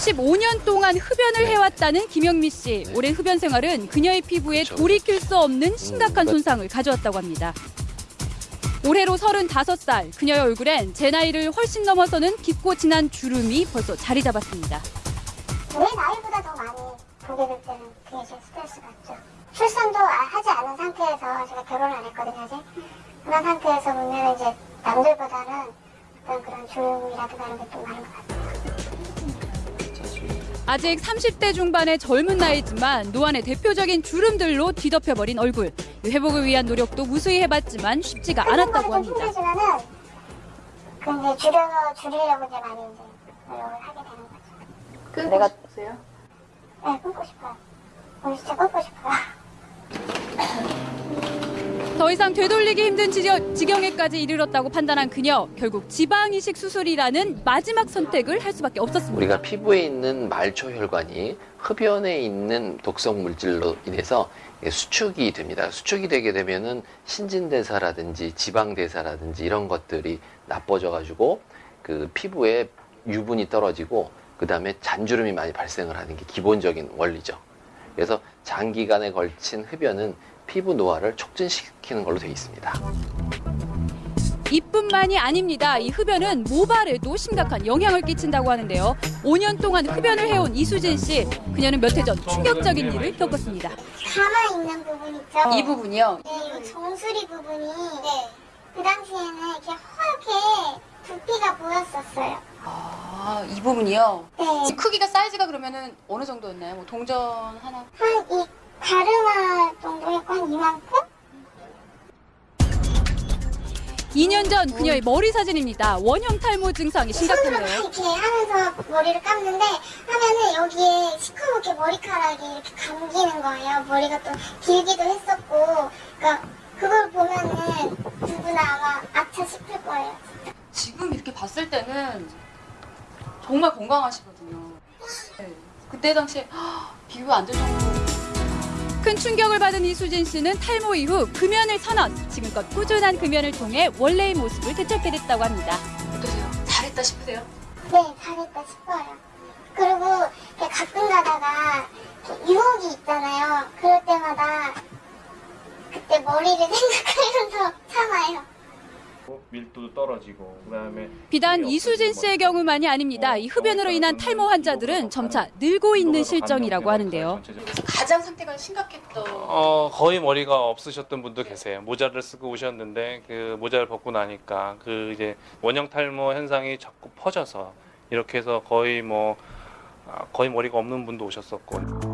15년 동안 흡연을 해왔다는 김영미 씨. 네. 오랜 흡연 생활은 그녀의 피부에 그렇죠. 돌이킬 수 없는 심각한 음, 손상을 가져왔다고 합니다. 올해로 35살, 그녀의 얼굴엔 제 나이를 훨씬 넘어서는 깊고 진한 주름이 벌써 자리 잡았습니다. 내 나이보다 더 많이 보게 될 때는 그게 제일 스트레스 같죠. 출산도 아- 하지 않은 상태에서 제가 결혼을 안 했거든요, 아직. 그런 상태에서 보면 이제 남들보다는 어떤 그런 조용이라든가 이런 게 좀 많은 것 같아요. 아직 30대 중반의 젊은 나이지만 노안의 대표적인 주름들로 뒤덮여버린 얼굴. 회복을 위한 노력도 무수히 해봤지만 쉽지가 않았다고 좀 합니다. 힘들지만은 그 이제 줄여서 줄이려고 이제 많이 이제 노력을 하게 되는 거죠. 끊고 내가- 싶으세요? 네, 끊고 싶어요. 오늘 진짜 끊고 싶어요. 더 이상 되돌리기 힘든 지경에까지 이르렀다고 판단한 그녀. 결국 지방 이식 수술이라는 마지막 선택을 할 수밖에 없었습니다. 우리가 피부에 있는 말초 혈관이 흡연에 있는 독성 물질로 인해서 수축이 됩니다. 수축이 되게 되면은 신진대사라든지 지방대사라든지 이런 것들이 나빠져 가지고 그 피부에 유분이 떨어지고 그 다음에 잔주름이 많이 발생을 하는 게 기본적인 원리죠. 그래서 장기간에 걸친 흡연은 피부 노화를 촉진시키는 걸로 되어 있습니다. 이뿐만이 아닙니다. 이 흡연은 모발에도 심각한 영향을 끼친다고 하는데요. 5년 동안 흡연을 해온 이수진 씨. 그녀는 몇 해 전 충격적인 일을 겪었습니다. 가만히 있는 부분 있죠? 이 부분이요. 네, 이 정수리 부분이 그 당시에는 이렇게 허옇게 두피가 보였었어요. 아, 이 부분이요. 네. 크기가 사이즈가 그러면은 어느 정도였나요? 뭐 동전 하나? 한 이 가르마 한 이만큼? 2년 전 그녀의 머리 사진입니다. 원형 탈모 증상이 심각한데요. 이렇게 하면서 머리를 감는데 하면은 여기에 시커멓게 머리카락이 이렇게 감기는 거예요. 머리가 또 길기도 했었고, 그러니까 그걸 보면은 누구나 아마 아차 싶을 거예요. 지금 이렇게 봤을 때는 정말 건강하시거든요. 네. 그때 당시에 비교 안될 정도로 큰 충격을 받은 이수진 씨는 탈모 이후 금연을 선언. 지금껏 꾸준한 금연을 통해 원래의 모습을 되찾게 됐다고 합니다. 어떠세요? 잘했다 싶으세요? 네, 잘했다 싶어요. 그리고 가끔 가다가 유혹이 있잖아요. 그럴 때마다 그때 머리를 생각하면서 참아요. 밀도도 떨어지고 그다음에 비단 이수진 씨의 경우만이 아닙니다. 이 흡연으로 인한 탈모 환자들은 점차 늘고 있는 실정이라고 하는데요. 가장 상태가 심각했던 어 거의 머리가 없으셨던 분도 계세요. 모자를 쓰고 오셨는데 그 모자를 벗고 나니까 그 이제 원형 탈모 현상이 자꾸 퍼져서 이렇게 해서 거의 뭐 아, 거의 머리가 없는 분도 오셨었고